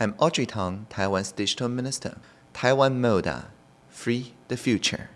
I'm Audrey Tang, Taiwan's digital minister. Taiwan Moda, free the future.